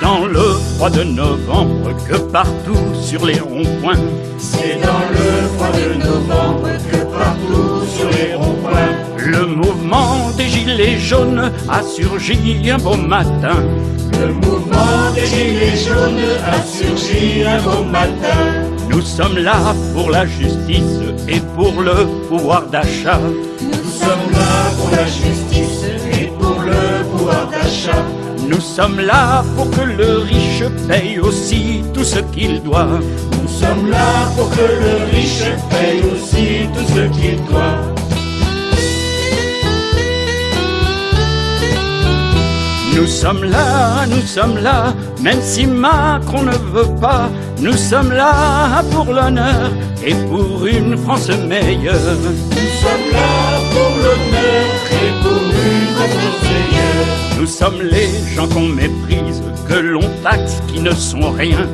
dans le froid de novembre que partout sur les ronds-points. C'est dans le froid de novembre que partout sur les ronds-points. Le mouvement des gilets jaunes a surgi un beau matin. Le mouvement des gilets jaunes a surgi un beau matin. Nous sommes là pour la justice et pour le pouvoir d'achat. Nous sommes là pour la justice Nous sommes là pour que le riche paye aussi tout ce qu'il doit. Nous sommes là pour que le riche paye aussi tout ce qu'il doit. Nous sommes là, nous sommes là, même si Macron ne veut pas, nous sommes là pour l'honneur et pour une France meilleure. Nous sommes là sommes les gens qu'on méprise, que l'on taxe, qui ne sont rien.